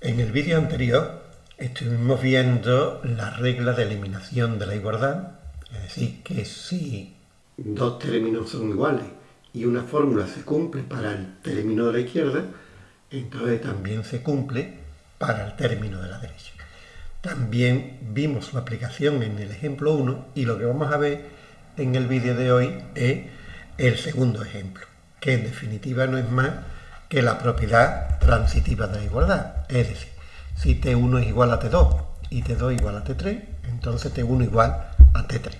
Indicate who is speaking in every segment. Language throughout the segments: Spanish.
Speaker 1: En el vídeo anterior estuvimos viendo la regla de eliminación de la igualdad, es decir, que si dos términos son iguales y una fórmula se cumple para el término de la izquierda, entonces también se cumple para el término de la derecha. También vimos su aplicación en el ejemplo 1 y lo que vamos a ver en el vídeo de hoy es el segundo ejemplo, que en definitiva no es más que la propiedad transitiva de la igualdad. Es decir, si T1 es igual a T2 y T2 igual a T3, entonces T1 igual a T3.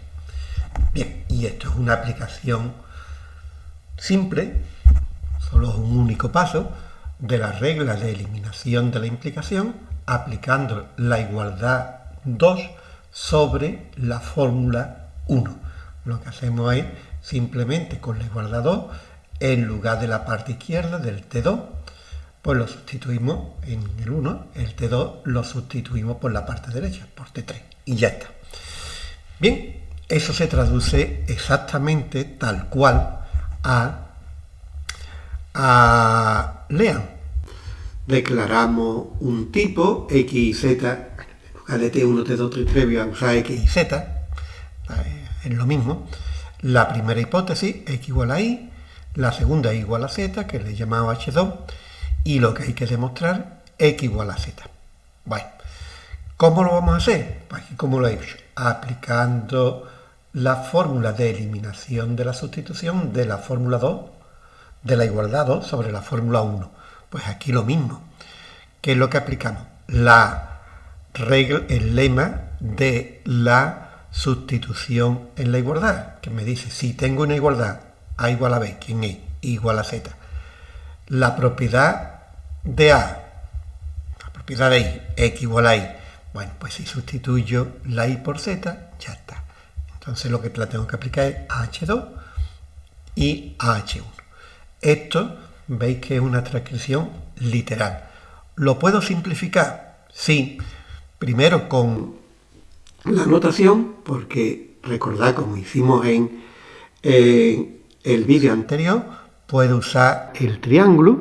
Speaker 1: Bien, y esto es una aplicación simple, solo un único paso, de la regla de eliminación de la implicación aplicando la igualdad 2 sobre la fórmula 1. Lo que hacemos es simplemente con la igualdad 2 en lugar de la parte izquierda del T2, pues lo sustituimos en el 1, el T2 lo sustituimos por la parte derecha, por T3, y ya está. Bien, eso se traduce exactamente tal cual a, a Lean. Declaramos un tipo X y Z, en lugar de T1, T2, T3, voy a usar X y Z, es lo mismo. La primera hipótesis, X igual a Y, la segunda es igual a z, que le he llamado h2, y lo que hay que demostrar, x igual a z. Bueno, ¿cómo lo vamos a hacer? Pues aquí como lo he hecho, aplicando la fórmula de eliminación de la sustitución de la fórmula 2, de la igualdad 2 sobre la fórmula 1. Pues aquí lo mismo. ¿Qué es lo que aplicamos? La regla, el lema de la sustitución en la igualdad, que me dice, si tengo una igualdad a igual a B, ¿quién es? igual a Z. La propiedad de A, la propiedad de Y, X igual a Y. Bueno, pues si sustituyo la Y por Z, ya está. Entonces lo que la tengo que aplicar es H2 y H1. Esto veis que es una transcripción literal. ¿Lo puedo simplificar? Sí. Primero con la notación, porque recordad como hicimos en el vídeo anterior, puedo usar el triángulo.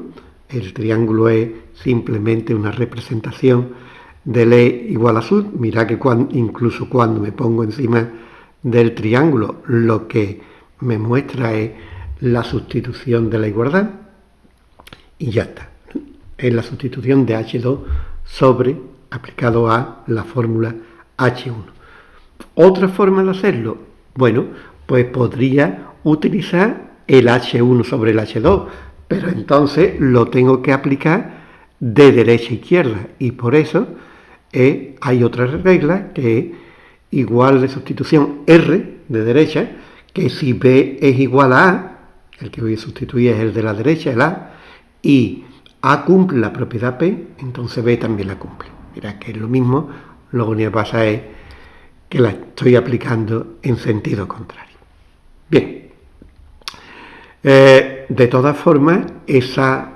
Speaker 1: El triángulo es simplemente una representación del E igual a sud. Mira que incluso cuando me pongo encima del triángulo, lo que me muestra es la sustitución de la igualdad. Y ya está. Es la sustitución de H2 sobre aplicado a la fórmula H1. Otra forma de hacerlo, bueno, pues podría utilizar el H1 sobre el H2, pero entonces lo tengo que aplicar de derecha a izquierda y por eso eh, hay otra regla que es igual de sustitución R de derecha, que si B es igual a A, el que voy a sustituir es el de la derecha, el A, y A cumple la propiedad P, entonces B también la cumple. Mira que es lo mismo, lo único que pasa es que la estoy aplicando en sentido contrario. Bien, eh, de todas formas, esa,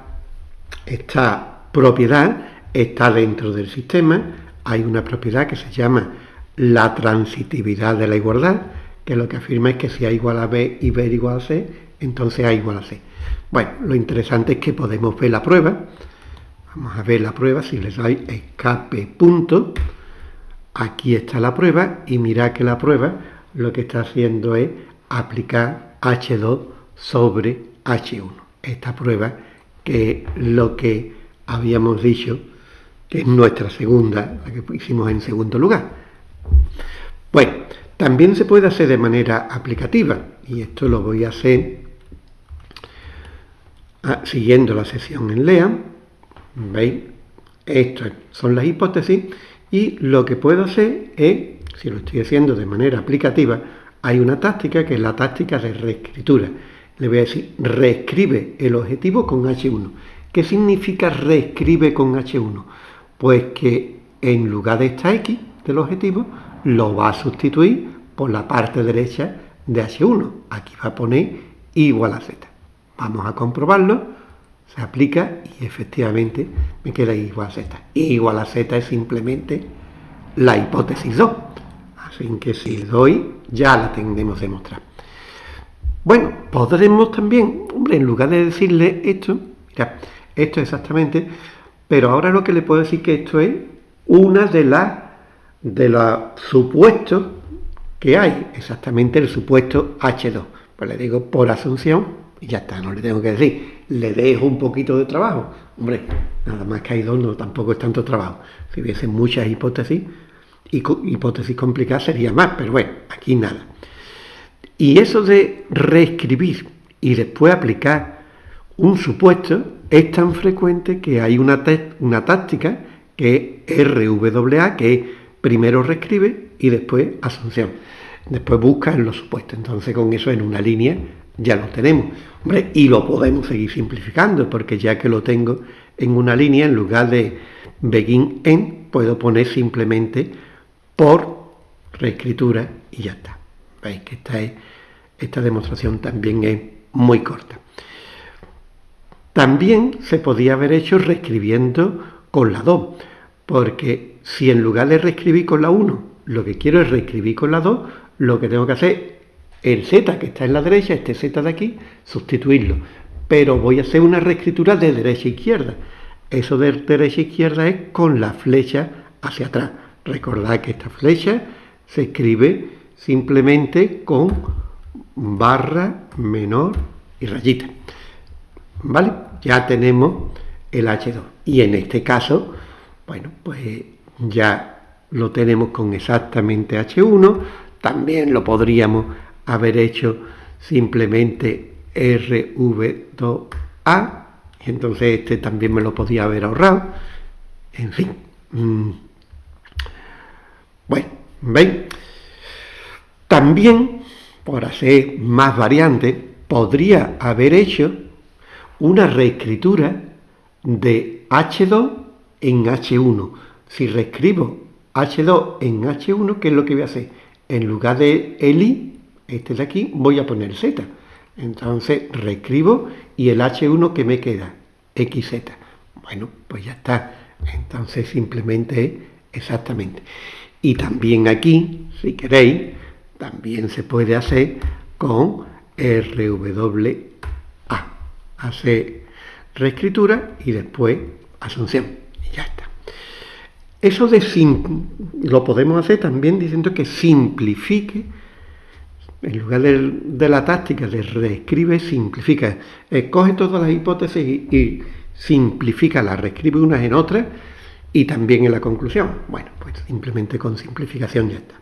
Speaker 1: esta propiedad está dentro del sistema. Hay una propiedad que se llama la transitividad de la igualdad, que lo que afirma es que si A igual a B y B igual a C, entonces A igual a C. Bueno, lo interesante es que podemos ver la prueba. Vamos a ver la prueba, si les doy escape punto, aquí está la prueba y mirad que la prueba lo que está haciendo es aplicar H2 sobre H1. Esta prueba que es lo que habíamos dicho que es nuestra segunda, la que hicimos en segundo lugar. Bueno, también se puede hacer de manera aplicativa y esto lo voy a hacer ah, siguiendo la sesión en LEA. ¿Veis? Estas son las hipótesis y lo que puedo hacer es, si lo estoy haciendo de manera aplicativa, hay una táctica que es la táctica de reescritura le voy a decir, reescribe el objetivo con H1. ¿Qué significa reescribe con H1? Pues que en lugar de esta X del objetivo, lo va a sustituir por la parte derecha de H1. Aquí va a poner igual a Z. Vamos a comprobarlo. Se aplica y efectivamente me queda igual a Z. igual a Z es simplemente la hipótesis 2. Así que si doy, ya la tenemos demostrada. Bueno, podremos también, hombre, en lugar de decirle esto, mira, esto exactamente, Pero ahora lo que le puedo decir que esto es una de las de los supuestos que hay, exactamente el supuesto H2. Pues le digo por asunción y ya está, no le tengo que decir. Le dejo un poquito de trabajo. Hombre, nada más que hay dos, no tampoco es tanto trabajo. Si hubiese muchas hipótesis, y hipótesis complicadas sería más, pero bueno, aquí nada. Y eso de reescribir y después aplicar un supuesto es tan frecuente que hay una, una táctica que es RWA, que es primero reescribe y después asunción. Después busca en los supuestos. Entonces con eso en una línea ya lo tenemos. Y lo podemos seguir simplificando, porque ya que lo tengo en una línea, en lugar de begin en, puedo poner simplemente por reescritura y ya está. Veis que esta, es, esta demostración también es muy corta. También se podía haber hecho reescribiendo con la 2, porque si en lugar de reescribir con la 1, lo que quiero es reescribir con la 2, lo que tengo que hacer el Z que está en la derecha, este Z de aquí, sustituirlo. Pero voy a hacer una reescritura de derecha a izquierda. Eso de derecha a izquierda es con la flecha hacia atrás. Recordad que esta flecha se escribe simplemente con barra menor y rayita. ¿Vale? Ya tenemos el H2. Y en este caso, bueno, pues ya lo tenemos con exactamente H1. También lo podríamos haber hecho simplemente RV2A. Y entonces este también me lo podía haber ahorrado. En fin. Mm. Bueno, ¿veis? También, por hacer más variantes, podría haber hecho una reescritura de H2 en H1. Si reescribo H2 en H1, ¿qué es lo que voy a hacer? En lugar de el I, este de aquí, voy a poner Z. Entonces reescribo y el H1 que me queda, XZ. Bueno, pues ya está. Entonces simplemente exactamente. Y también aquí, si queréis, también se puede hacer con RWA hace reescritura y después asunción. Y ya está. Eso de lo podemos hacer también diciendo que simplifique, en lugar de, la táctica de reescribe, simplifica. Escoge todas las hipótesis y simplifica, las reescribe unas en otras y también en la conclusión. Bueno, pues simplemente con simplificación ya está.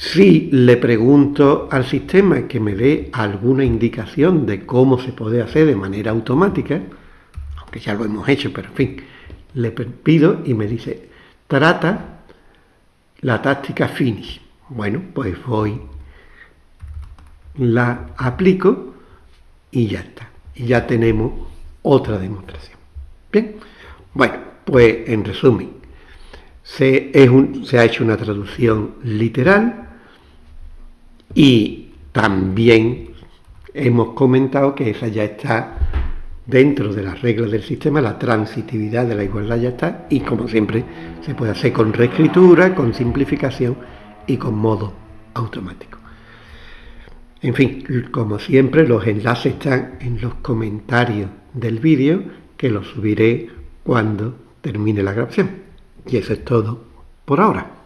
Speaker 1: Si le pregunto al sistema que me dé alguna indicación de cómo se puede hacer de manera automática, aunque ya lo hemos hecho, pero en fin, le pido y me dice, trata la táctica finish. Bueno, pues voy, la aplico y ya está. Y ya tenemos otra demostración. Bien, bueno, pues en resumen, se, se ha hecho una traducción literal, y también hemos comentado que esa ya está dentro de las reglas del sistema, la transitividad de la igualdad ya está, y como siempre se puede hacer con reescritura, con simplificación y con modo automático. En fin, como siempre, los enlaces están en los comentarios del vídeo, que los subiré cuando termine la grabación. Y eso es todo por ahora.